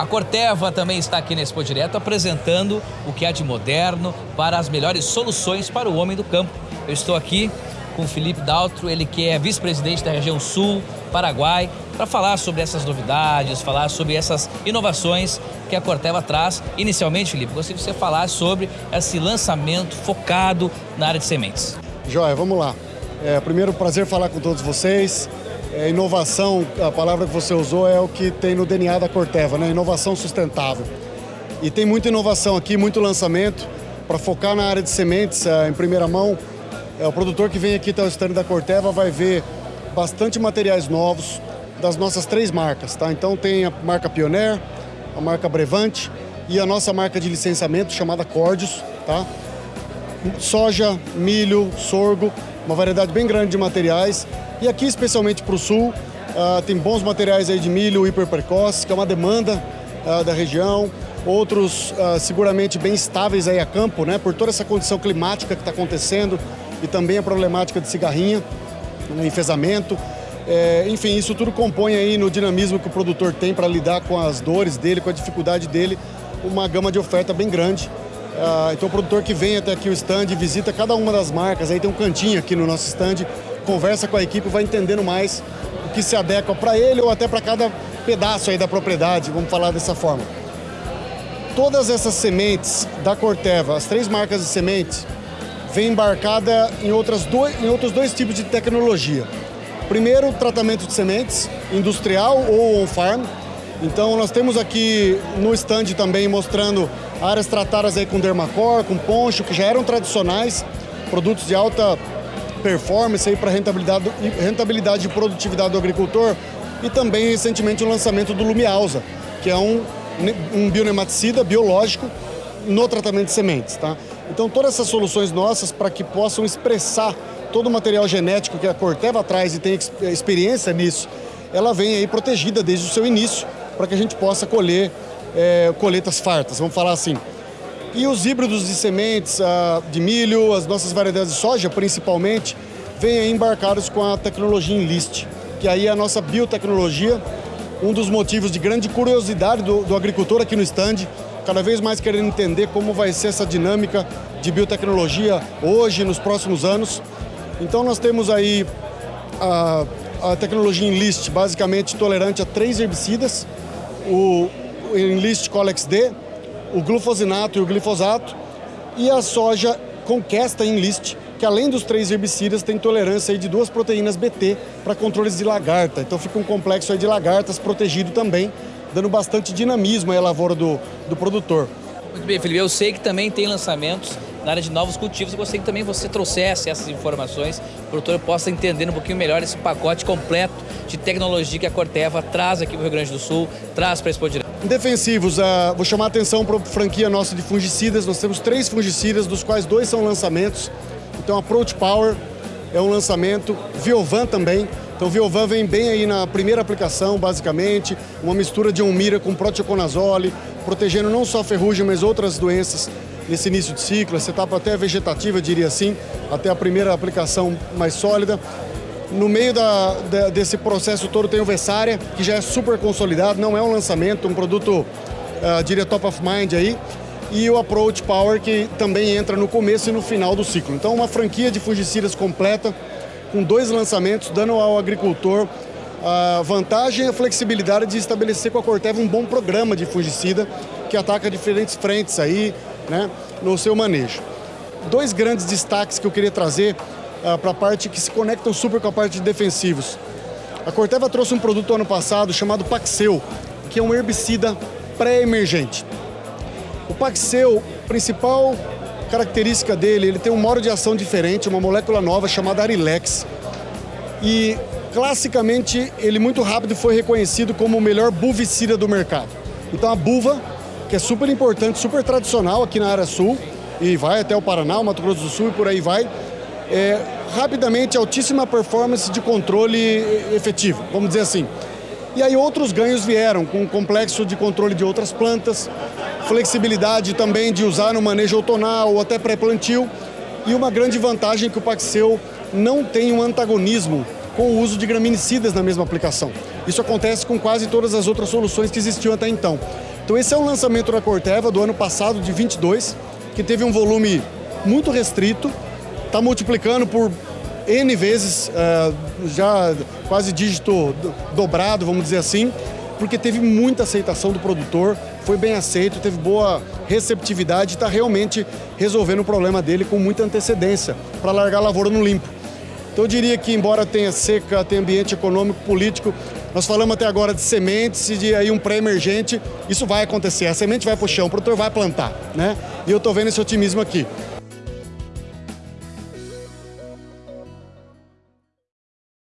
A Corteva também está aqui nesse Expo Direto apresentando o que há de moderno para as melhores soluções para o homem do campo. Eu estou aqui com o Felipe Daltro, ele que é vice-presidente da região Sul, Paraguai, para falar sobre essas novidades, falar sobre essas inovações que a Corteva traz. Inicialmente, Felipe, gostaria que você falasse sobre esse lançamento focado na área de sementes. Joia, vamos lá. É, primeiro, prazer falar com todos vocês. É, inovação, a palavra que você usou é o que tem no DNA da Corteva, né? Inovação sustentável. E tem muita inovação aqui, muito lançamento para focar na área de sementes é, em primeira mão. É, o produtor que vem aqui até o stand da Corteva vai ver bastante materiais novos das nossas três marcas, tá? Então tem a marca Pioneer, a marca Brevante e a nossa marca de licenciamento chamada Cordius, tá? Soja, milho, sorgo, uma variedade bem grande de materiais e aqui, especialmente para o sul, uh, tem bons materiais aí de milho hiper precoce, que é uma demanda uh, da região. Outros uh, seguramente bem estáveis aí a campo, né? Por toda essa condição climática que está acontecendo e também a problemática de cigarrinha, né, enfesamento. É, enfim, isso tudo compõe aí no dinamismo que o produtor tem para lidar com as dores dele, com a dificuldade dele, uma gama de oferta bem grande. Uh, então o produtor que vem até aqui o stand, visita cada uma das marcas, aí tem um cantinho aqui no nosso stand, conversa com a equipe, vai entendendo mais o que se adequa para ele ou até para cada pedaço aí da propriedade, vamos falar dessa forma. Todas essas sementes da Corteva, as três marcas de sementes, vem embarcada em, outras dois, em outros dois tipos de tecnologia. Primeiro, tratamento de sementes, industrial ou on-farm. Então nós temos aqui no stand também mostrando áreas tratadas aí com dermacor, com poncho, que já eram tradicionais, produtos de alta performance aí para rentabilidade, rentabilidade e produtividade do agricultor e também recentemente o lançamento do Lumialza, que é um, um bionematicida biológico no tratamento de sementes. Tá? Então todas essas soluções nossas para que possam expressar todo o material genético que a Corteva traz e tem experiência nisso, ela vem aí protegida desde o seu início para que a gente possa colher é, colheitas fartas, vamos falar assim. E os híbridos de sementes uh, de milho, as nossas variedades de soja, principalmente, vêm embarcados com a tecnologia Enlist, que aí é a nossa biotecnologia, um dos motivos de grande curiosidade do, do agricultor aqui no stand, cada vez mais querendo entender como vai ser essa dinâmica de biotecnologia hoje, nos próximos anos. Então nós temos aí a, a tecnologia Enlist, basicamente tolerante a três herbicidas, o Enlist Colex D, o glufosinato e o glifosato, e a soja Conquesta Enlist, que além dos três herbicidas tem tolerância de duas proteínas BT para controles de lagarta. Então fica um complexo de lagartas protegido também, dando bastante dinamismo à lavoura do, do produtor. Muito bem, Felipe. Eu sei que também tem lançamentos na área de novos cultivos. Eu gostaria que também você trouxesse essas informações, para o produtor possa entender um pouquinho melhor esse pacote completo de tecnologia que a Corteva traz aqui para o Rio Grande do Sul, traz para a Expo Direto. Defensivos, uh, vou chamar a atenção para a franquia nossa de fungicidas. Nós temos três fungicidas, dos quais dois são lançamentos. Então, Approach Power é um lançamento, Viovan também. Então, Viovan vem bem aí na primeira aplicação, basicamente, uma mistura de Umira com proteoconazole, protegendo não só a ferrugem, mas outras doenças nesse início de ciclo, essa etapa até vegetativa, diria assim, até a primeira aplicação mais sólida. No meio da, da, desse processo todo tem o Vessária, que já é super consolidado, não é um lançamento, um produto, uh, diria top of mind aí, e o Approach Power, que também entra no começo e no final do ciclo. Então, uma franquia de fungicidas completa, com dois lançamentos, dando ao agricultor a vantagem e a flexibilidade de estabelecer com a Corteva um bom programa de fungicida que ataca diferentes frentes aí, né, no seu manejo. Dois grandes destaques que eu queria trazer uh, para a parte que se conectam super com a parte de defensivos. A Corteva trouxe um produto ano passado chamado Paxeu, que é um herbicida pré-emergente. O Paxeu, principal característica dele, ele tem um modo de ação diferente, uma molécula nova chamada Arilex. E classicamente ele muito rápido foi reconhecido como o melhor buvicida do mercado. Então a buva, que é super importante, super tradicional aqui na área sul, e vai até o Paraná, o Mato Grosso do Sul e por aí vai, é, rapidamente altíssima performance de controle efetivo, vamos dizer assim. E aí outros ganhos vieram, com o complexo de controle de outras plantas, flexibilidade também de usar no manejo outonal ou até pré-plantio, e uma grande vantagem que o Paxeu não tem um antagonismo com o uso de graminicidas na mesma aplicação. Isso acontece com quase todas as outras soluções que existiam até então. Então esse é um lançamento da Corteva do ano passado, de 22, que teve um volume muito restrito, está multiplicando por N vezes, uh, já quase dígito dobrado, vamos dizer assim, porque teve muita aceitação do produtor, foi bem aceito, teve boa receptividade e está realmente resolvendo o problema dele com muita antecedência para largar a lavoura no limpo. Então eu diria que embora tenha seca, tenha ambiente econômico, político, nós falamos até agora de sementes e de aí um pré-emergente, isso vai acontecer, a semente vai para o chão, o produtor vai plantar, né? E eu estou vendo esse otimismo aqui.